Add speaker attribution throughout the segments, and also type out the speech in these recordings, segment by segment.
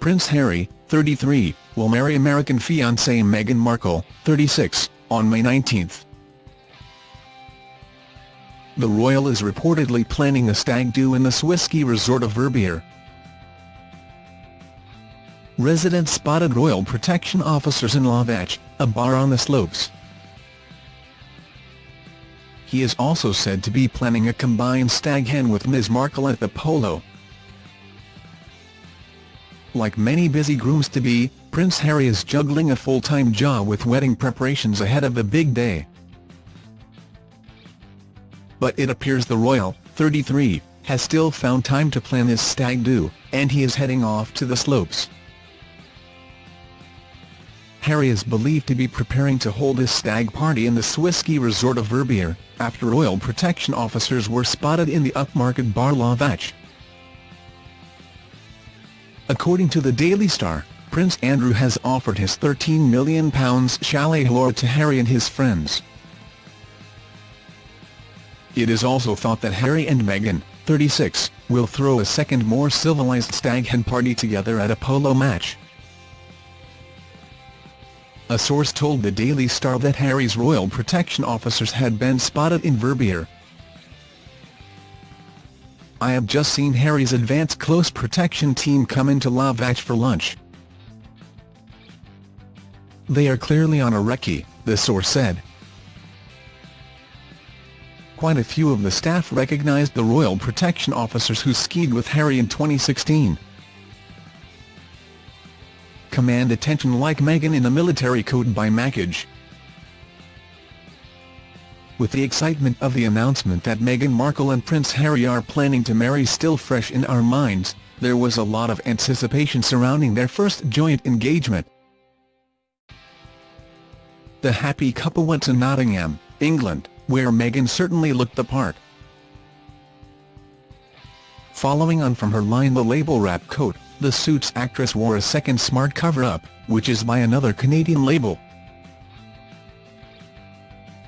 Speaker 1: Prince Harry, 33, will marry American fiancée Meghan Markle, 36, on May 19. The royal is reportedly planning a stag-do in the Swiss ski resort of Verbier. Residents spotted royal protection officers in La Vache, a bar on the slopes. He is also said to be planning a combined stag hen with Ms Markle at the polo. Like many busy grooms-to-be, Prince Harry is juggling a full-time job with wedding preparations ahead of the big day. But it appears the royal, 33, has still found time to plan his stag do, and he is heading off to the slopes. Harry is believed to be preparing to hold his stag party in the Swiss ski resort of Verbier, after royal protection officers were spotted in the upmarket bar La Vache. According to the Daily Star, Prince Andrew has offered his £13 million chalet Helora to Harry and his friends. It is also thought that Harry and Meghan, 36, will throw a second more civilized stag hen party together at a polo match. A source told the Daily Star that Harry's royal protection officers had been spotted in Verbier, I have just seen Harry's advanced close protection team come into La Vache for lunch. They are clearly on a recce, the source said. Quite a few of the staff recognised the royal protection officers who skied with Harry in 2016. Command attention like Meghan in a military coat by Mackage with the excitement of the announcement that Meghan Markle and Prince Harry are planning to marry still fresh in our minds, there was a lot of anticipation surrounding their first joint engagement. The happy couple went to Nottingham, England, where Meghan certainly looked the part. Following on from her line The Label wrap coat, the Suits actress wore a second smart cover-up, which is by another Canadian label.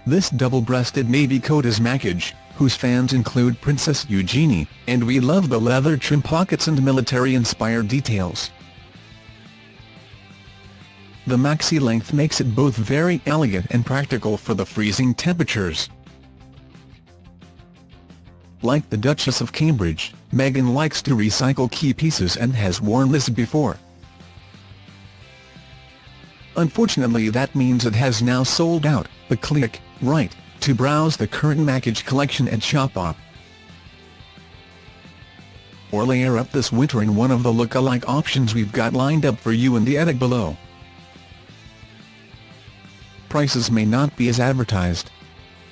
Speaker 1: This double-breasted navy coat is Mackage, whose fans include Princess Eugenie, and we love the leather trim pockets and military-inspired details. The maxi length makes it both very elegant and practical for the freezing temperatures. Like the Duchess of Cambridge, Meghan likes to recycle key pieces and has worn this before. Unfortunately that means it has now sold out, but click, right, to browse the current Mackage collection at Shopbop. Or layer up this winter in one of the look-alike options we've got lined up for you in the edit below. Prices may not be as advertised.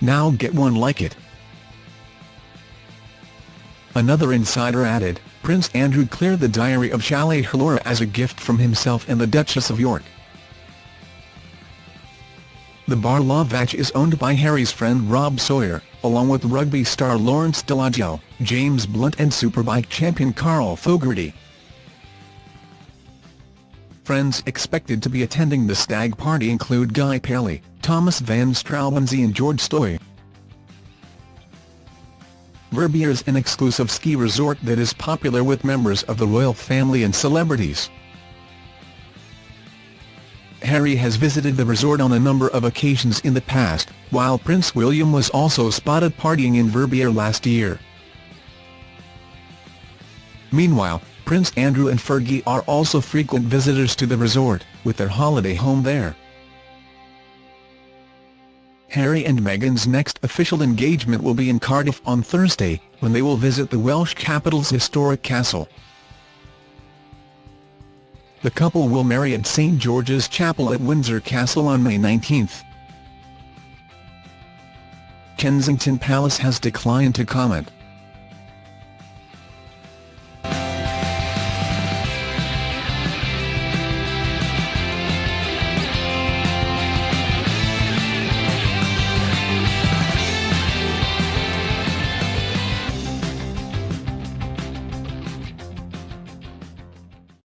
Speaker 1: Now get one like it. Another insider added, Prince Andrew cleared the diary of Chalet Helora as a gift from himself and the Duchess of York. The bar La Vache is owned by Harry's friend Rob Sawyer, along with rugby star Lawrence Dallaglio, James Blunt and Superbike champion Carl Fogarty. Friends expected to be attending the stag party include Guy Pelly, Thomas van Straubenzee and George Stoy. Verbier is an exclusive ski resort that is popular with members of the royal family and celebrities. Harry has visited the resort on a number of occasions in the past, while Prince William was also spotted partying in Verbier last year. Meanwhile, Prince Andrew and Fergie are also frequent visitors to the resort, with their holiday home there. Harry and Meghan's next official engagement will be in Cardiff on Thursday, when they will visit the Welsh capital's historic castle. The couple will marry at St George's Chapel at Windsor Castle on May 19. Kensington Palace has declined to comment.